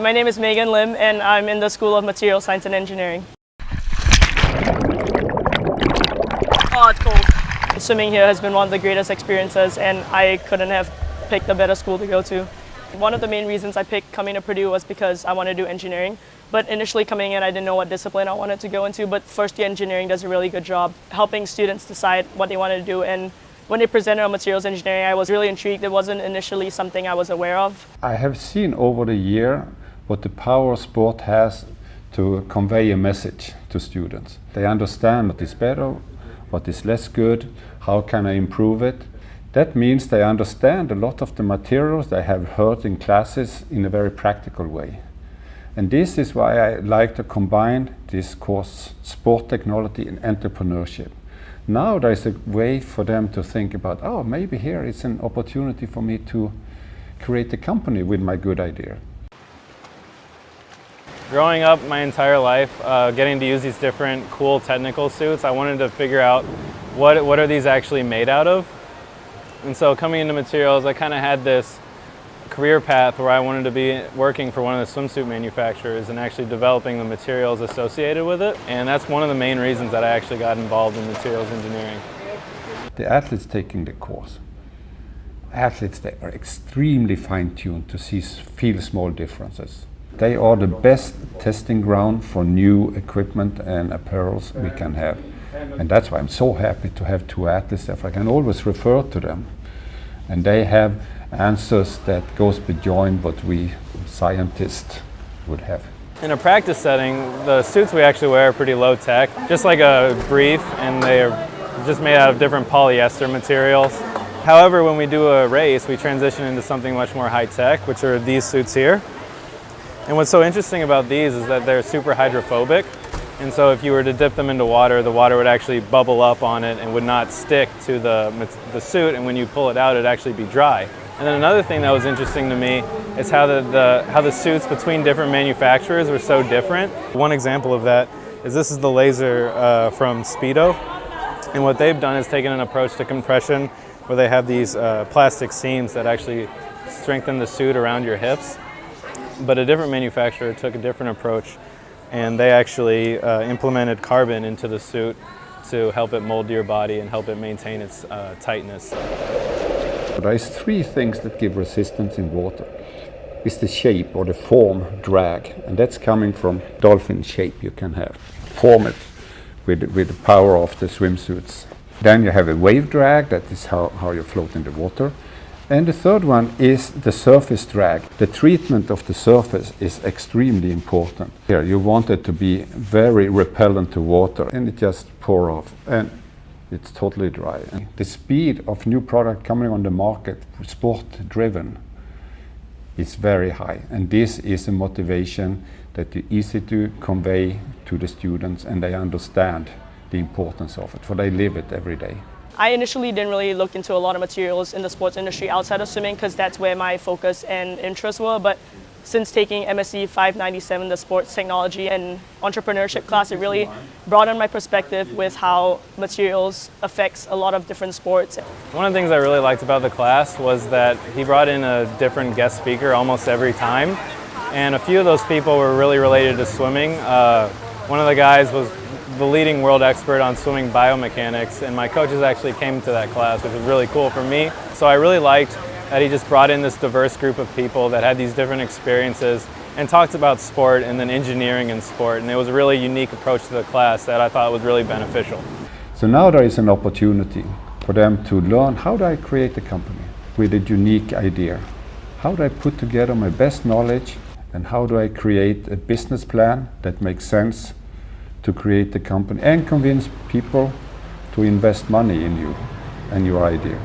My name is Megan Lim and I'm in the School of Material Science and Engineering. Oh, it's cold. Swimming here has been one of the greatest experiences and I couldn't have picked a better school to go to. One of the main reasons I picked coming to Purdue was because I wanted to do engineering. But initially coming in, I didn't know what discipline I wanted to go into, but first year engineering does a really good job helping students decide what they wanted to do. And when they presented on materials engineering, I was really intrigued. It wasn't initially something I was aware of. I have seen over the year what the power of sport has to convey a message to students. They understand what is better, what is less good, how can I improve it. That means they understand a lot of the materials they have heard in classes in a very practical way. And this is why I like to combine this course, sport technology and entrepreneurship. Now there's a way for them to think about, oh, maybe here is an opportunity for me to create a company with my good idea. Growing up my entire life, uh, getting to use these different cool technical suits, I wanted to figure out what, what are these actually made out of and so coming into materials, I kind of had this career path where I wanted to be working for one of the swimsuit manufacturers and actually developing the materials associated with it. And that's one of the main reasons that I actually got involved in materials engineering. The athletes taking the course, athletes that are extremely fine-tuned to see, feel small differences. They are the best testing ground for new equipment and apparels we can have. And that's why I'm so happy to have two athletes there. I can always refer to them. And they have answers that goes beyond what we scientists would have. In a practice setting, the suits we actually wear are pretty low tech, just like a brief, and they're just made out of different polyester materials. However, when we do a race, we transition into something much more high tech, which are these suits here. And what's so interesting about these is that they're super hydrophobic. And so if you were to dip them into water, the water would actually bubble up on it and would not stick to the, the suit. And when you pull it out, it'd actually be dry. And then another thing that was interesting to me is how the, the, how the suits between different manufacturers were so different. One example of that is this is the LZR uh, from Speedo. And what they've done is taken an approach to compression where they have these uh, plastic seams that actually strengthen the suit around your hips. But a different manufacturer took a different approach and they actually uh, implemented carbon into the suit to help it mold your body and help it maintain its uh, tightness. There's three things that give resistance in water. It's the shape or the form drag, and that's coming from dolphin shape you can have. Form it with, with the power of the swimsuits. Then you have a wave drag, that is how, how you float in the water. And the third one is the surface drag. The treatment of the surface is extremely important. Here you want it to be very repellent to water and it just pour off and it's totally dry. And the speed of new product coming on the market, sport driven, is very high. And this is a motivation that is easy to convey to the students and they understand the importance of it, for they live it every day. I initially didn't really look into a lot of materials in the sports industry outside of swimming because that's where my focus and interests were. But since taking MSE 597, the sports technology and entrepreneurship class, it really broadened my perspective with how materials affects a lot of different sports. One of the things I really liked about the class was that he brought in a different guest speaker almost every time. And a few of those people were really related to swimming. Uh, one of the guys was the leading world expert on swimming biomechanics and my coaches actually came to that class which was really cool for me. So I really liked that he just brought in this diverse group of people that had these different experiences and talked about sport and then engineering and sport and it was a really unique approach to the class that I thought was really beneficial. So now there is an opportunity for them to learn how do I create a company with a unique idea? How do I put together my best knowledge and how do I create a business plan that makes sense to create the company and convince people to invest money in you and your idea.